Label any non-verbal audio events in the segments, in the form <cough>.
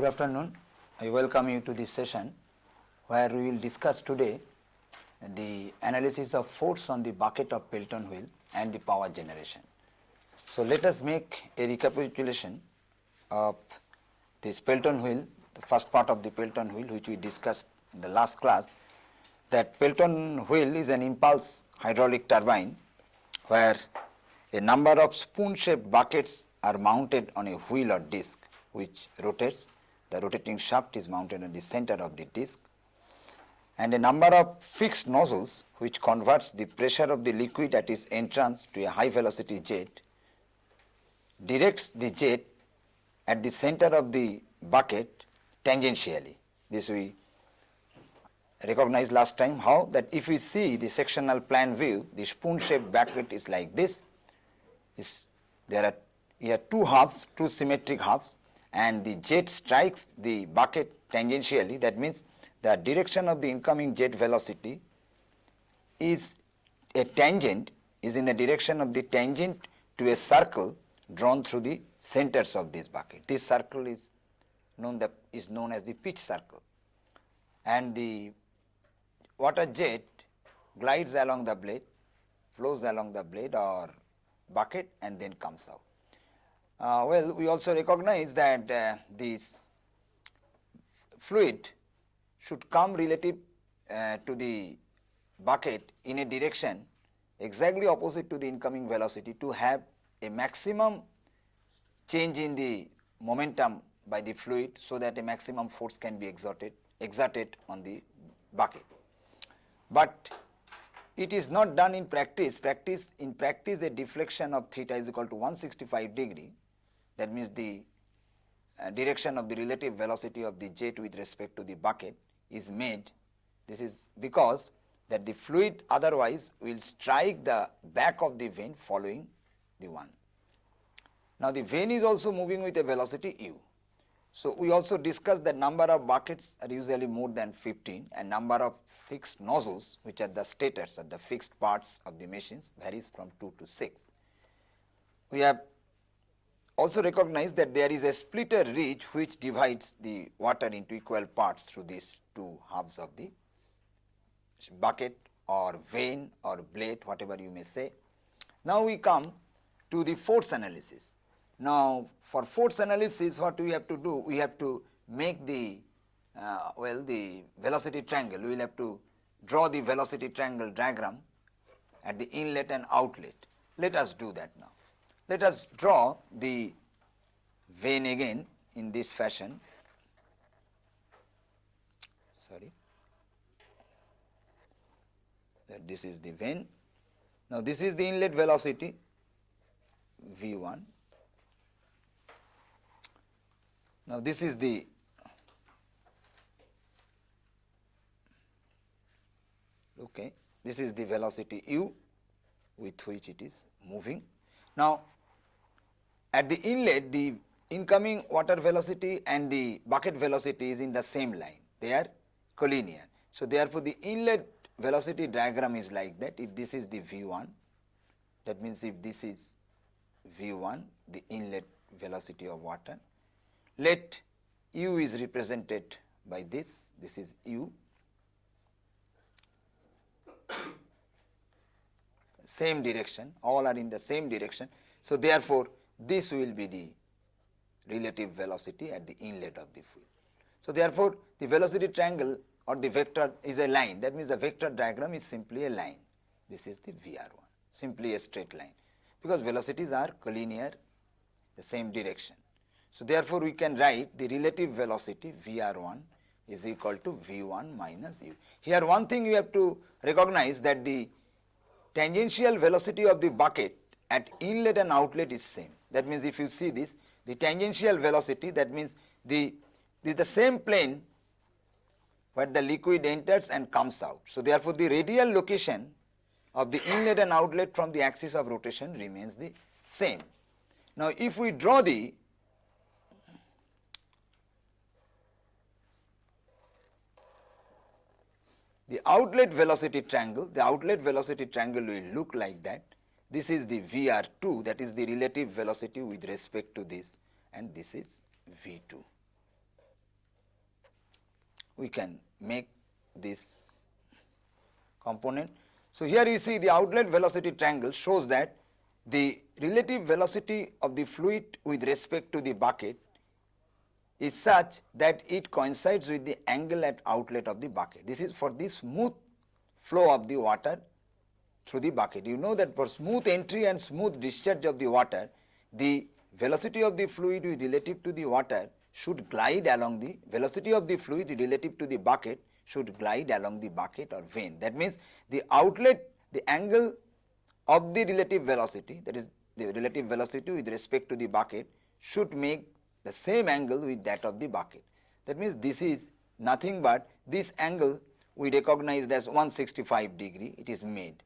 Good afternoon. I welcome you to this session where we will discuss today the analysis of force on the bucket of Pelton wheel and the power generation. So, let us make a recapitulation of this Pelton wheel, the first part of the Pelton wheel which we discussed in the last class that Pelton wheel is an impulse hydraulic turbine where a number of spoon shaped buckets are mounted on a wheel or disc which rotates the rotating shaft is mounted in the center of the disc and a number of fixed nozzles which converts the pressure of the liquid at its entrance to a high velocity jet directs the jet at the center of the bucket tangentially. This we recognized last time how? That if we see the sectional plan view the spoon shaped bucket is like this. Is there are two halves two symmetric halves and the jet strikes the bucket tangentially that means the direction of the incoming jet velocity is a tangent is in the direction of the tangent to a circle drawn through the centers of this bucket. This circle is known that is known as the pitch circle and the water jet glides along the blade, flows along the blade or bucket and then comes out. Uh, well, we also recognize that uh, this fluid should come relative uh, to the bucket in a direction exactly opposite to the incoming velocity to have a maximum change in the momentum by the fluid so that a maximum force can be exerted exerted on the bucket. But it is not done in practice, practice in practice a deflection of theta is equal to 165 degree that means the uh, direction of the relative velocity of the jet with respect to the bucket is made. This is because that the fluid otherwise will strike the back of the vane following the one. Now, the vane is also moving with a velocity u. So, we also discussed that number of buckets are usually more than 15 and number of fixed nozzles which are the stators or the fixed parts of the machines varies from 2 to 6. We have also recognize that there is a splitter ridge which divides the water into equal parts through these two halves of the bucket or vane or blade whatever you may say. Now, we come to the force analysis. Now, for force analysis what we have to do? We have to make the uh, well the velocity triangle, we will have to draw the velocity triangle diagram at the inlet and outlet. Let us do that now. Let us draw the vane again in this fashion. Sorry, that this is the vane. Now, this is the inlet velocity V 1. Now, this is the okay, this is the velocity u with which it is moving. Now, at the inlet the incoming water velocity and the bucket velocity is in the same line, they are collinear. So, therefore, the inlet velocity diagram is like that. If this is the V 1 that means if this is V 1 the inlet velocity of water let u is represented by this. This is u. <coughs> Same direction. All are in the same direction. So, therefore, this will be the relative velocity at the inlet of the fluid. So, therefore, the velocity triangle or the vector is a line that means the vector diagram is simply a line this is the VR1 simply a straight line because velocities are collinear the same direction. So, therefore, we can write the relative velocity VR1 is equal to V1 minus u. Here one thing you have to recognize that the tangential velocity of the bucket at inlet and outlet is same. That means, if you see this the tangential velocity that means the this is the same plane where the liquid enters and comes out. So, therefore, the radial location of the inlet and outlet from the axis of rotation remains the same. Now, if we draw the the outlet velocity triangle, the outlet velocity triangle will look like that this is the VR2 that is the relative velocity with respect to this and this is V2. we can make this component. So, here you see the outlet velocity triangle shows that the relative velocity of the fluid with respect to the bucket is such that it coincides with the angle at outlet of the bucket. This is for the smooth flow of the water through the bucket. You know that for smooth entry and smooth discharge of the water, the velocity of the fluid relative to the water should glide along the velocity of the fluid relative to the bucket should glide along the bucket or vane. That means, the outlet the angle of the relative velocity that is the relative velocity with respect to the bucket should make the same angle with that of the bucket. That means, this is nothing but this angle we recognized as 165 degree it is made.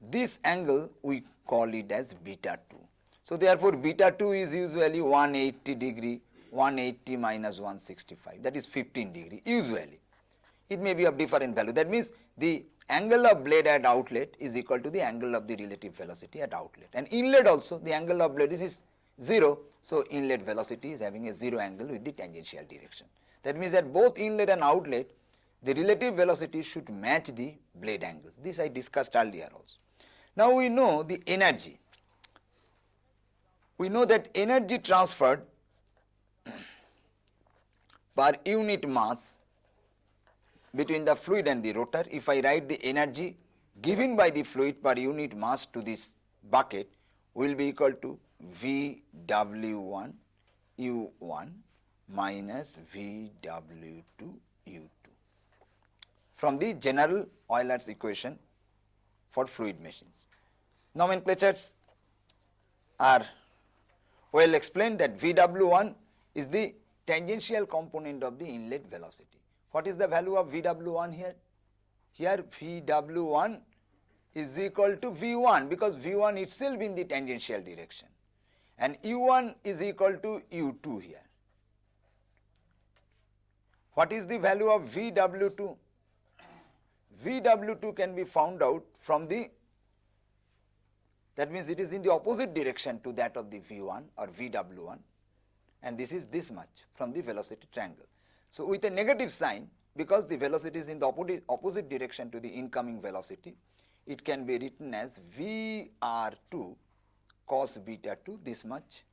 This angle we call it as beta 2. So, therefore, beta 2 is usually 180 degree 180 minus 165 that is 15 degree usually. It may be of different value that means the angle of blade at outlet is equal to the angle of the relative velocity at outlet and inlet also the angle of blade is 0. So, inlet velocity is having a 0 angle with the tangential direction. That means that both inlet and outlet the relative velocity should match the blade angles this I discussed earlier also. Now, we know the energy we know that energy transferred <clears throat> per unit mass between the fluid and the rotor. If I write the energy given by the fluid per unit mass to this bucket will be equal to VW1 U1 minus VW2 U2 from the general Euler's equation for fluid machines. Nomenclatures are well explained that VW1 is the tangential component of the inlet velocity. What is the value of VW1 here? Here VW1 is equal to V1 because V1 itself in the tangential direction and U1 is equal to U2 here. What is the value of VW2? VW2 can be found out from the that means it is in the opposite direction to that of the V1 or VW1 and this is this much from the velocity triangle. So, with a negative sign because the velocity is in the opposite, opposite direction to the incoming velocity, it can be written as VR2 cos beta 2 this much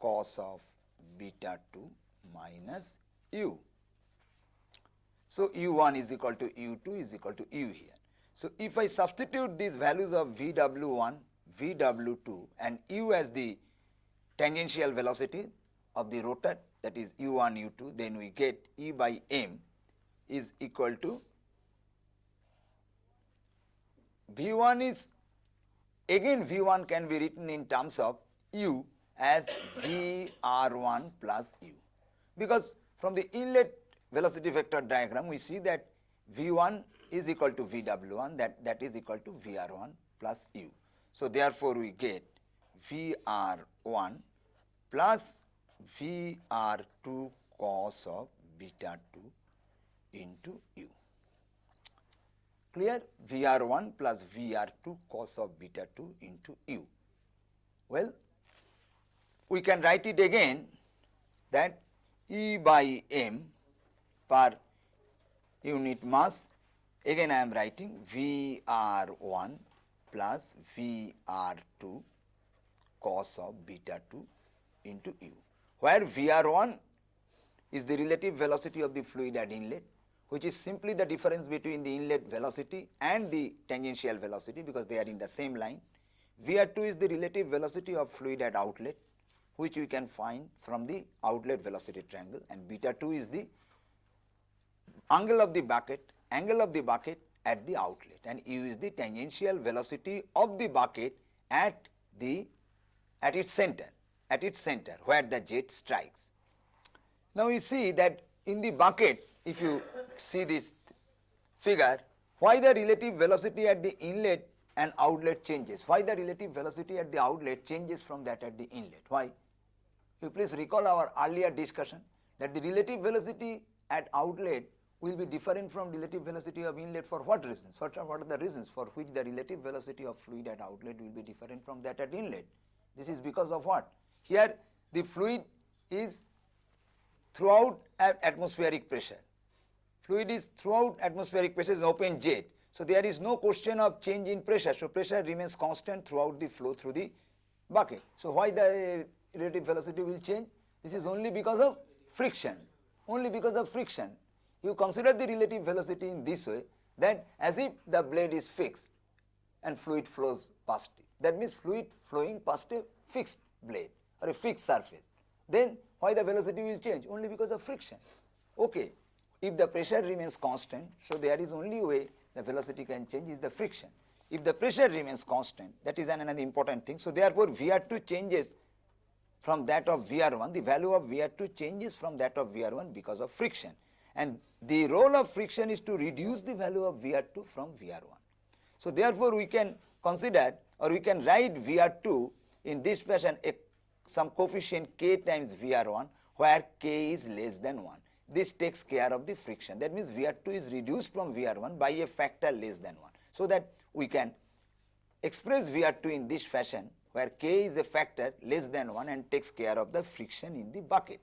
cos of beta 2 minus u. So, u1 is equal to u2 is equal to u here. So, if I substitute these values of Vw1, Vw2 and u as the tangential velocity of the rotor that is u1 u2 then we get E by m is equal to V1 is again V1 can be written in terms of u as VR1 plus u because from the inlet velocity vector diagram we see that V1 is equal to VW1 that, that is equal to VR1 plus u. So, therefore, we get VR1 plus VR2 cos of beta 2 into u. Clear? VR1 plus VR2 cos of beta 2 into u. Well, we can write it again that E by m per unit mass again I am writing VR1 plus VR2 cos of beta 2 into u, where VR1 is the relative velocity of the fluid at inlet which is simply the difference between the inlet velocity and the tangential velocity because they are in the same line. VR2 is the relative velocity of fluid at outlet which we can find from the outlet velocity triangle and beta 2 is the angle of the bucket, angle of the bucket at the outlet and u is the tangential velocity of the bucket at the at its center, at its center where the jet strikes. Now, we see that in the bucket if you see this figure why the relative velocity at the inlet and outlet changes, why the relative velocity at the outlet changes from that at the inlet, why? You please recall our earlier discussion that the relative velocity at outlet will be different from relative velocity of inlet for what reasons? What are, what are the reasons for which the relative velocity of fluid at outlet will be different from that at inlet? This is because of what? Here the fluid is throughout atmospheric pressure fluid is throughout atmospheric pressure is an open jet. So there is no question of change in pressure. So pressure remains constant throughout the flow through the bucket. So why the relative velocity will change? This is only because of friction, only because of friction. You consider the relative velocity in this way that as if the blade is fixed and fluid flows past it. That means fluid flowing past a fixed blade or a fixed surface. Then why the velocity will change? Only because of friction. Okay, if the pressure remains constant, so there is only way the velocity can change is the friction. If the pressure remains constant, that is another important thing. So therefore, VR2 changes from that of VR1, the value of VR2 changes from that of VR1 because of friction. And the role of friction is to reduce the value of VR2 from VR1. So therefore, we can consider or we can write VR2 in this fashion a, some coefficient k times VR1 where k is less than 1. This takes care of the friction. That means VR2 is reduced from VR1 by a factor less than 1. So that we can express VR2 in this fashion where k is a factor less than 1 and takes care of the friction in the bucket.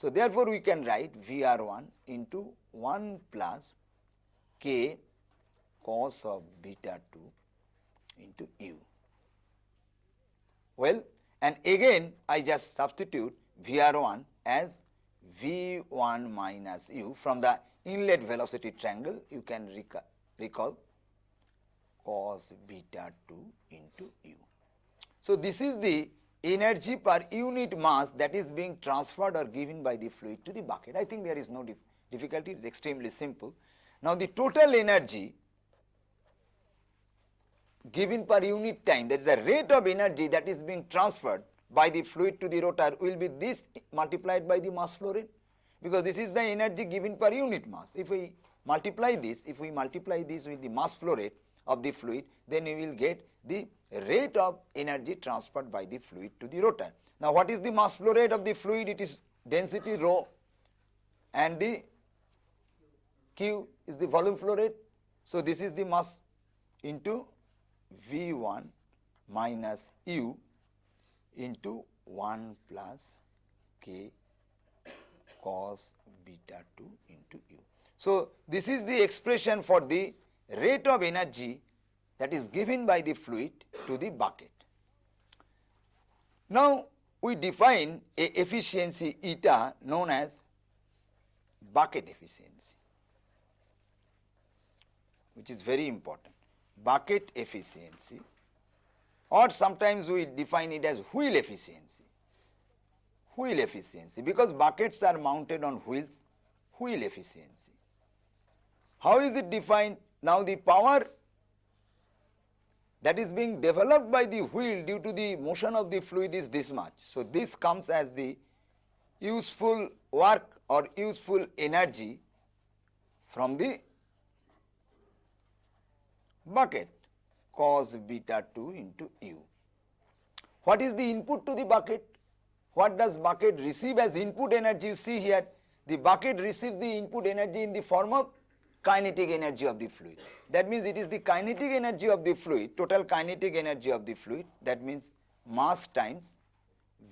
So therefore we can write VR1 into 1 plus k cos of beta 2 into u. Well, and again I just substitute VR1 as V1 minus u from the inlet velocity triangle you can recall, recall cos beta 2 into u. So, this is the energy per unit mass that is being transferred or given by the fluid to the bucket. I think there is no dif difficulty, it is extremely simple. Now, the total energy given per unit time that is the rate of energy that is being transferred by the fluid to the rotor will be this multiplied by the mass flow rate because this is the energy given per unit mass. If we multiply this, if we multiply this with the mass flow rate of the fluid, then we will get the rate of energy transferred by the fluid to the rotor. Now, what is the mass flow rate of the fluid? It is density rho and the Q is the volume flow rate. So, this is the mass into V1 minus U into 1 plus K cos beta 2 into U. So, this is the expression for the rate of energy that is given by the fluid to the bucket. Now, we define a efficiency eta known as bucket efficiency, which is very important. Bucket efficiency or sometimes we define it as wheel efficiency. Wheel efficiency because buckets are mounted on wheels, wheel efficiency. How is it defined? Now the power that is being developed by the wheel due to the motion of the fluid is this much. So this comes as the useful work or useful energy from the bucket cos beta 2 into u. What is the input to the bucket? What does bucket receive as input energy? You see here the bucket receives the input energy in the form of kinetic energy of the fluid. That means it is the kinetic energy of the fluid, total kinetic energy of the fluid that means mass times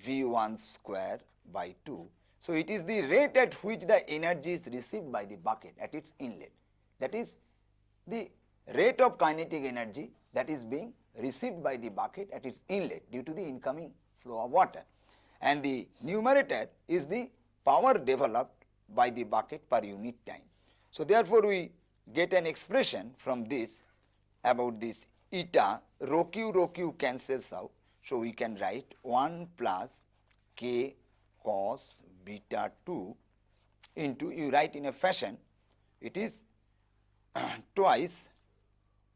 V1 square by 2. So, it is the rate at which the energy is received by the bucket at its inlet. That is the rate of kinetic energy that is being received by the bucket at its inlet due to the incoming flow of water. And the numerator is the power developed by the bucket per unit time. So, therefore, we get an expression from this about this eta rho q rho q cancels out. So, we can write 1 plus k cos beta 2 into you write in a fashion it is <clears throat> twice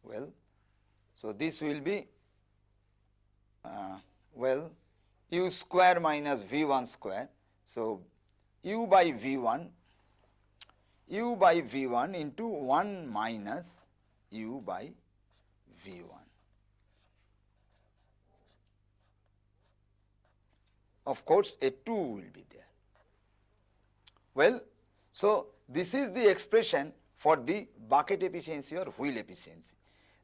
well. So, this will be uh, well u square minus v 1 square. So, u by v 1 u by V1 into 1 minus u by V1. Of course, a 2 will be there. Well, so this is the expression for the bucket efficiency or wheel efficiency.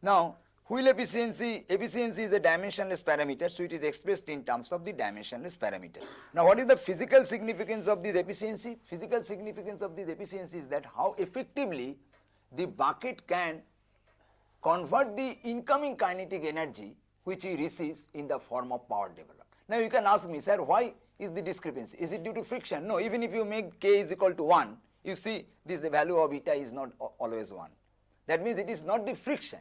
Now, wheel efficiency, efficiency is a dimensionless parameter, so it is expressed in terms of the dimensionless parameter. Now what is the physical significance of this efficiency? Physical significance of this efficiency is that how effectively the bucket can convert the incoming kinetic energy which he receives in the form of power developed. Now you can ask me, sir, why is the discrepancy? Is it due to friction? No, even if you make k is equal to 1, you see this the value of eta is not always 1. That means it is not the friction,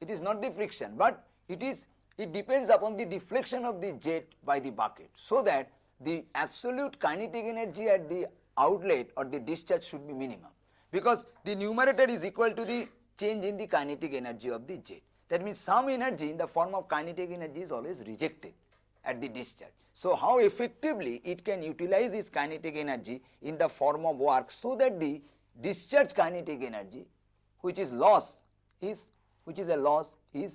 it is not the friction, but it is it depends upon the deflection of the jet by the bucket so that the absolute kinetic energy at the outlet or the discharge should be minimum because the numerator is equal to the change in the kinetic energy of the jet. That means some energy in the form of kinetic energy is always rejected at the discharge. So, how effectively it can utilize its kinetic energy in the form of work so that the discharge kinetic energy which is loss is which is a loss is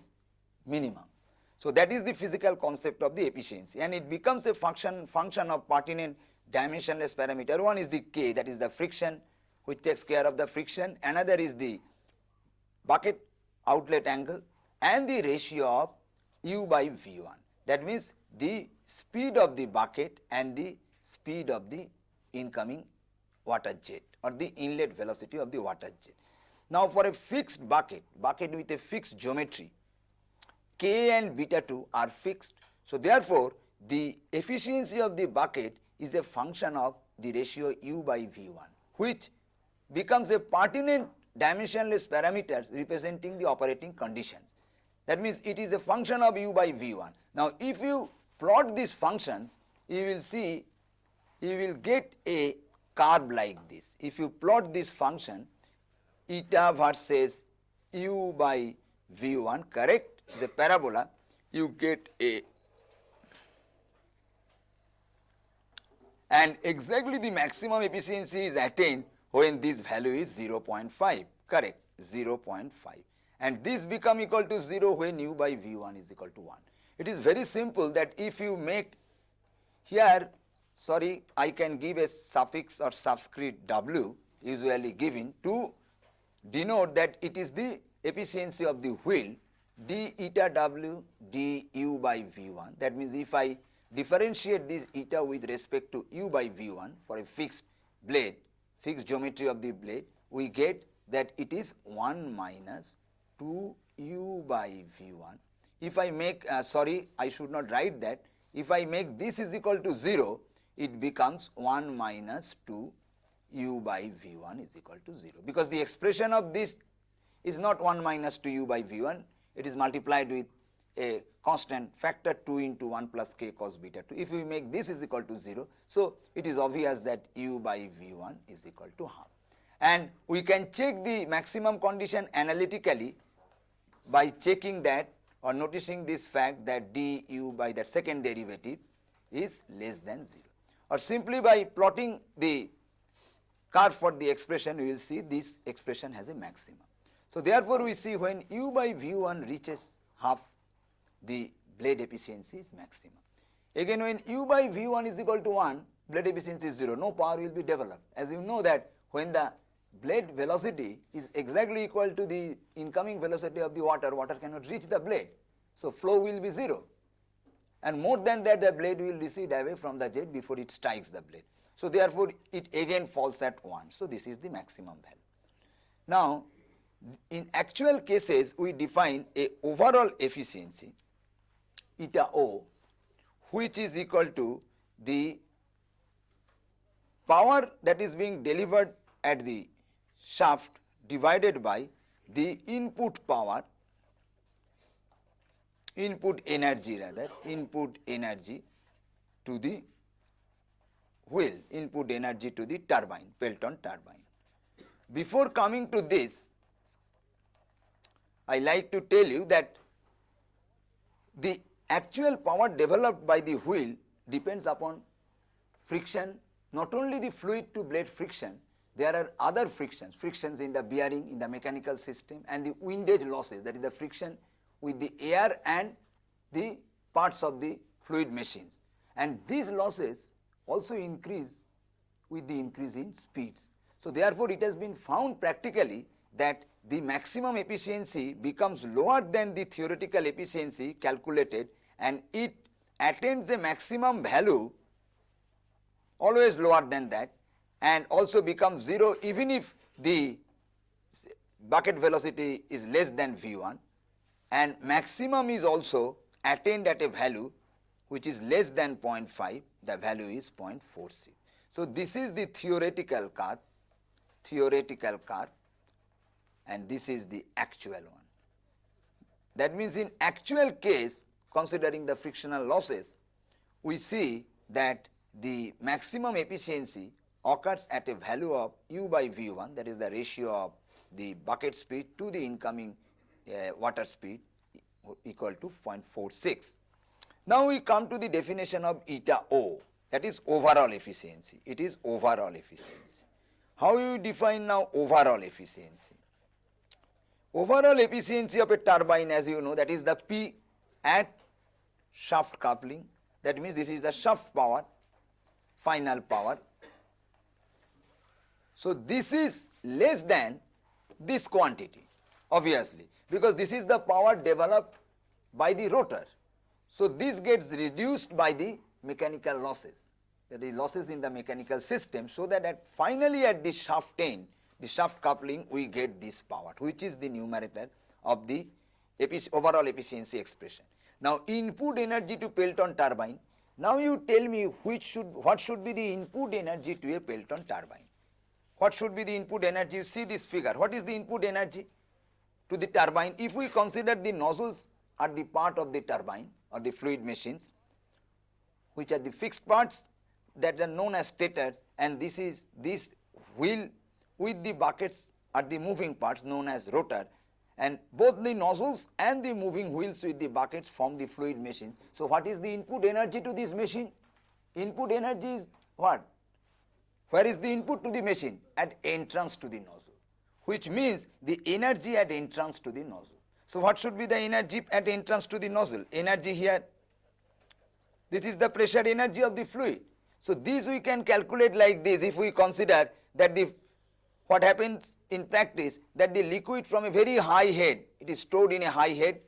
minimum. So, that is the physical concept of the efficiency and it becomes a function function of pertinent dimensionless parameter. One is the K that is the friction which takes care of the friction, another is the bucket outlet angle and the ratio of u by V1. That means the speed of the bucket and the speed of the incoming water jet or the inlet velocity of the water jet. Now for a fixed bucket, bucket with a fixed geometry, K and beta 2 are fixed. So therefore, the efficiency of the bucket is a function of the ratio U by V1 which becomes a pertinent dimensionless parameters representing the operating conditions. That means it is a function of U by V1. Now if you plot these functions, you will see you will get a curve like this. If you plot this function eta versus u by v1 correct? The parabola. You get a. And exactly the maximum efficiency is attained when this value is 0.5 correct? 0.5 and this become equal to 0 when u by v1 is equal to 1 it is very simple that if you make here sorry I can give a suffix or subscript w usually given to denote that it is the efficiency of the wheel d eta w d u by v1 that means if I differentiate this eta with respect to u by v1 for a fixed blade fixed geometry of the blade we get that it is 1 minus 2 u by v1 if I make, uh, sorry, I should not write that. If I make this is equal to 0, it becomes 1 minus 2 u by v1 is equal to 0. Because the expression of this is not 1 minus 2 u by v1, it is multiplied with a constant factor 2 into 1 plus k cos beta 2. If we make this is equal to 0, so it is obvious that u by v1 is equal to half. And we can check the maximum condition analytically by checking that or noticing this fact that du by that second derivative is less than 0 or simply by plotting the curve for the expression we will see this expression has a maximum. So therefore we see when u by v1 reaches half the blade efficiency is maximum. Again when u by v1 is equal to 1 blade efficiency is 0 no power will be developed as you know that when the blade velocity is exactly equal to the incoming velocity of the water, water cannot reach the blade. So, flow will be 0 and more than that the blade will recede away from the jet before it strikes the blade. So, therefore, it again falls at 1. So, this is the maximum value. Now, in actual cases we define a overall efficiency eta O which is equal to the power that is being delivered at the shaft divided by the input power input energy rather input energy to the wheel input energy to the turbine Pelton turbine. Before coming to this I like to tell you that the actual power developed by the wheel depends upon friction not only the fluid to blade friction there are other frictions, frictions in the bearing, in the mechanical system and the windage losses that is the friction with the air and the parts of the fluid machines. And these losses also increase with the increase in speeds. So therefore, it has been found practically that the maximum efficiency becomes lower than the theoretical efficiency calculated and it attains a maximum value always lower than that and also becomes 0 even if the bucket velocity is less than V1 and maximum is also attained at a value which is less than 0.5 the value is 0.46. So, this is the theoretical curve theoretical curve and this is the actual one. That means in actual case considering the frictional losses we see that the maximum efficiency occurs at a value of u by v1 that is the ratio of the bucket speed to the incoming uh, water speed equal to 0.46. Now we come to the definition of eta O that is overall efficiency. It is overall efficiency. How you define now overall efficiency? Overall efficiency of a turbine as you know that is the P at shaft coupling that means this is the shaft power final power. So, this is less than this quantity obviously because this is the power developed by the rotor. So, this gets reduced by the mechanical losses that is losses in the mechanical system so that at finally at the shaft end the shaft coupling we get this power which is the numerator of the overall efficiency expression. Now input energy to Pelton turbine now you tell me which should what should be the input energy to a Pelton turbine. What should be the input energy? You see this figure. What is the input energy to the turbine? If we consider the nozzles are the part of the turbine or the fluid machines which are the fixed parts that are known as stators and this is this wheel with the buckets are the moving parts known as rotor and both the nozzles and the moving wheels with the buckets form the fluid machine. So, what is the input energy to this machine? Input energy is what? Where is the input to the machine? At entrance to the nozzle, which means the energy at entrance to the nozzle. So, what should be the energy at entrance to the nozzle? Energy here, this is the pressure energy of the fluid. So, this we can calculate like this if we consider that the what happens in practice that the liquid from a very high head, it is stored in a high head,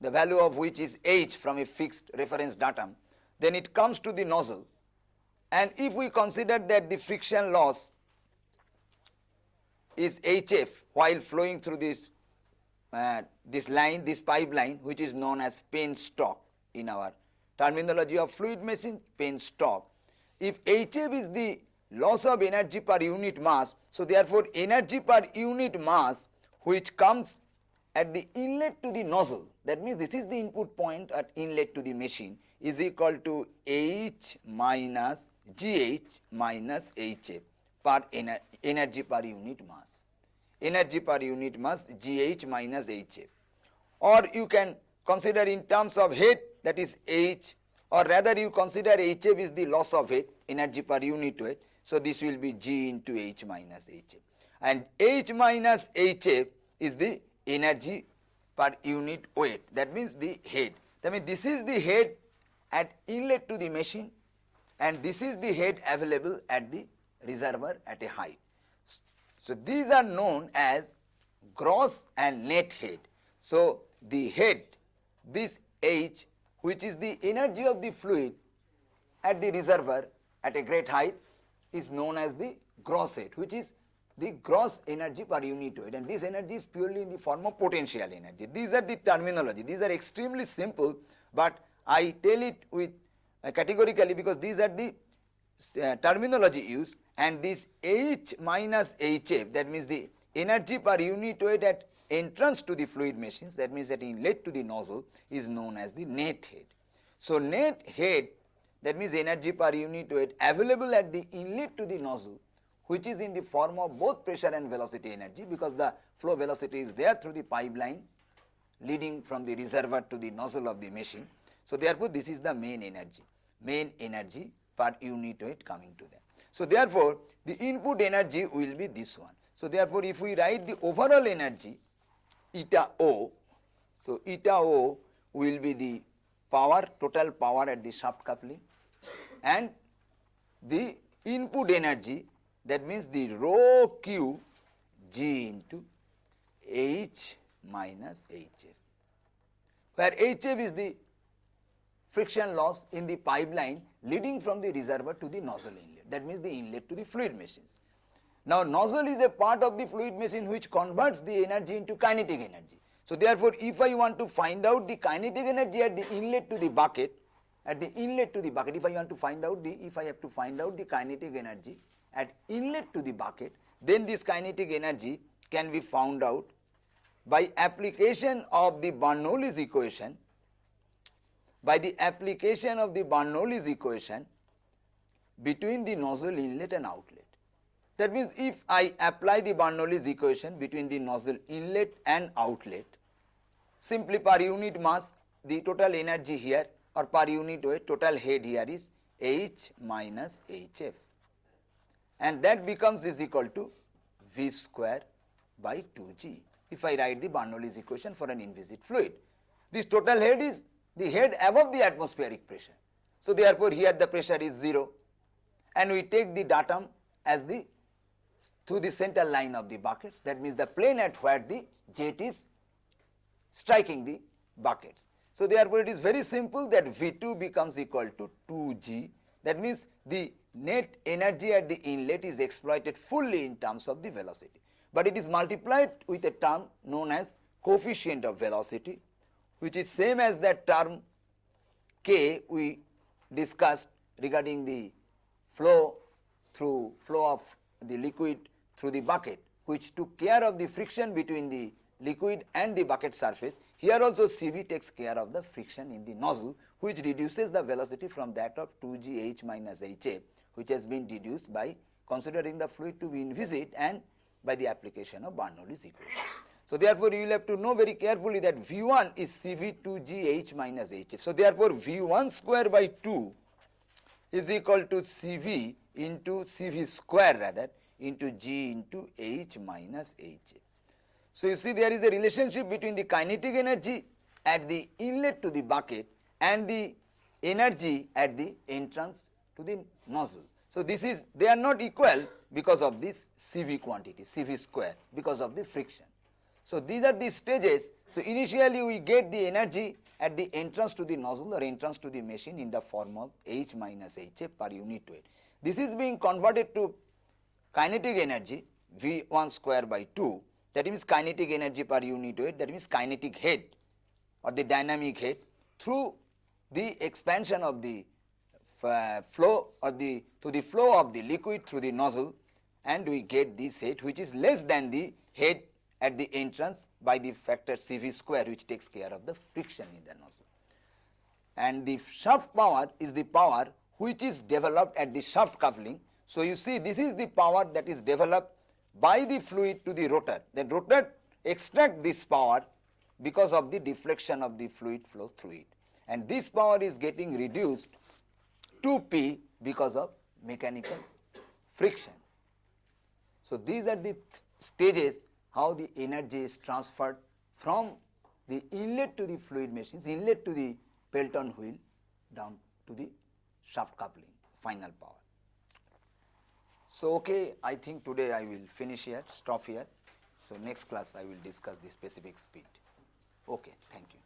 the value of which is h from a fixed reference datum, then it comes to the nozzle and if we consider that the friction loss is HF while flowing through this uh, this line, this pipeline which is known as penstock in our terminology of fluid machine penstock. If HF is the loss of energy per unit mass. So, therefore, energy per unit mass which comes at the inlet to the nozzle that means this is the input point at inlet to the machine is equal to H minus GH minus HF per ener energy per unit mass. Energy per unit mass GH minus HF or you can consider in terms of head that is H or rather you consider HF is the loss of head energy per unit weight so, this will be G into H minus HF and H minus HF is the energy per unit weight that means the head. That means this is the head at inlet to the machine and this is the head available at the reservoir at a height. So, these are known as gross and net head. So, the head this H which is the energy of the fluid at the reservoir at a great height is known as the gross head which is the gross energy per unit weight and this energy is purely in the form of potential energy. These are the terminology, these are extremely simple, but I tell it with uh, categorically because these are the uh, terminology used and this H minus HF that means the energy per unit weight at entrance to the fluid machines that means that inlet to the nozzle is known as the net head. So, net head that means energy per unit weight available at the inlet to the nozzle which is in the form of both pressure and velocity energy because the flow velocity is there through the pipeline leading from the reservoir to the nozzle of the machine. So, therefore, this is the main energy, main energy per unit weight coming to them. So, therefore, the input energy will be this one. So, therefore, if we write the overall energy eta O, so eta O will be the power total power at the shaft coupling and the input energy that means the rho q G into H minus HF, where HF is the friction loss in the pipeline leading from the reservoir to the nozzle inlet. That means the inlet to the fluid machines. Now, nozzle is a part of the fluid machine which converts the energy into kinetic energy. So, therefore, if I want to find out the kinetic energy at the inlet to the bucket, at the inlet to the bucket, if I want to find out the, if I have to find out the kinetic energy at inlet to the bucket, then this kinetic energy can be found out by application of the Bernoulli's equation, by the application of the Bernoulli's equation between the nozzle inlet and outlet. That means, if I apply the Bernoulli's equation between the nozzle inlet and outlet, simply per unit mass the total energy here or per unit weight total head here is H minus HF and that becomes is equal to V square by 2G if I write the Bernoulli's equation for an inviscid fluid. This total head is the head above the atmospheric pressure. So, therefore, here the pressure is 0 and we take the datum as the to the center line of the buckets. That means the plane at where the jet is striking the buckets. So, therefore, it is very simple that V2 becomes equal to 2G that means the net energy at the inlet is exploited fully in terms of the velocity, but it is multiplied with a term known as coefficient of velocity which is same as that term k we discussed regarding the flow through flow of the liquid through the bucket which took care of the friction between the liquid and the bucket surface. Here also Cv takes care of the friction in the nozzle which reduces the velocity from that of 2gh minus ha which has been deduced by considering the fluid to be inviscid and by the application of Bernoulli's equation. So, therefore, you will have to know very carefully that V1 is Cv2gh minus hf. So, therefore, V1 square by 2 is equal to Cv into Cv square rather into G into H minus H. So, you see there is a relationship between the kinetic energy at the inlet to the bucket and the energy at the entrance to the nozzle. So, this is they are not equal because of this Cv quantity Cv square because of the friction. So, these are the stages. So, initially we get the energy at the entrance to the nozzle or entrance to the machine in the form of H minus HF per unit weight. This is being converted to kinetic energy V1 square by 2 that means kinetic energy per unit weight that means kinetic head or the dynamic head through the expansion of the uh, flow or the to the flow of the liquid through the nozzle and we get this head which is less than the head at the entrance by the factor Cv square which takes care of the friction in the nozzle. And the shaft power is the power which is developed at the shaft coupling. So, you see this is the power that is developed by the fluid to the rotor. The rotor extract this power because of the deflection of the fluid flow through it and this power is getting reduced to P because of mechanical friction. So, these are the th stages how the energy is transferred from the inlet to the fluid machines, inlet to the Pelton wheel down to the shaft coupling, final power. So, okay, I think today I will finish here, stop here. So, next class I will discuss the specific speed. Okay, thank you.